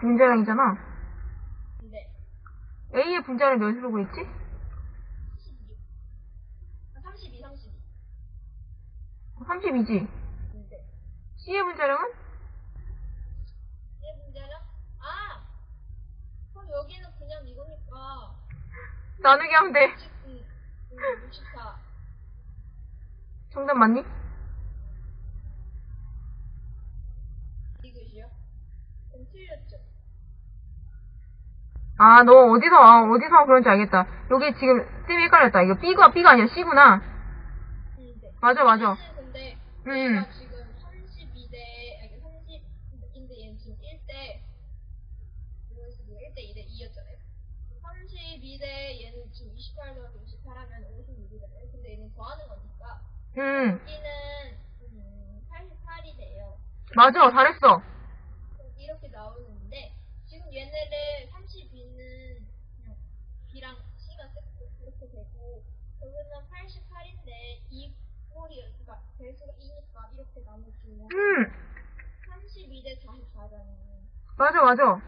분자량이잖아. 네. A의 분자량 몇으로 구했지? 12. 아, 32, 32. 32지. 네. C의 분자량은? 얘 문제는? 아! 그럼 여기는 그냥 이거니까. 나누기 하면 돼. 60, 음, 음, 64. 정답 맞니? 이것이요? 틀렸죠? 아, 너 어디서, 아, 어디서 그런지 알겠다. 여기 지금 쌤이 헷갈렸다. 이거 B가, B가 아니라 C구나. 음, 네. 맞아, 맞아. 근데 음. 얘가 지금 32대, 아니 30인데 얘는 지금 1대, 이거 지금 1대 2대 2였잖아요. 32대 얘는 지금 28 더하기 28 하면 56이잖아요. 근데 얘는 더하는 거니까 음, 여기는 음, 88이 돼요. 맞아. 잘했어. 이렇게 나오는데 지금 얘네를 32는 그냥 B랑 C가 세트 이렇게 되고 여기는 88인데 이 꼴이 그러니까 배수가 2니까 이렇게 나눠주면 음, 32대 44잖아요. 맞아, 맞아.